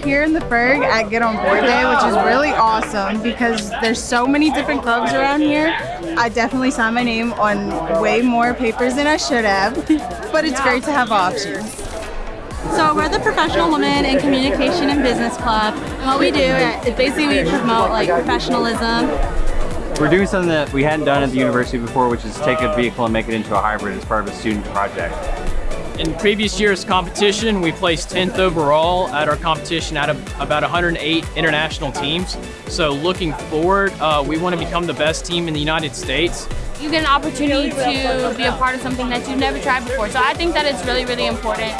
we're here in the Berg at Get On Board Day, which is really awesome because there's so many different clubs around here. I definitely signed my name on way more papers than I should have, but it's great to have options. So we're the Professional Women in Communication and Business Club. And what we do is basically we promote like professionalism. We're doing something that we hadn't done at the university before, which is take a vehicle and make it into a hybrid as part of a student project. In previous year's competition, we placed 10th overall at our competition out of about 108 international teams. So looking forward, uh, we want to become the best team in the United States. You get an opportunity to be a part of something that you've never tried before. So I think that it's really, really important.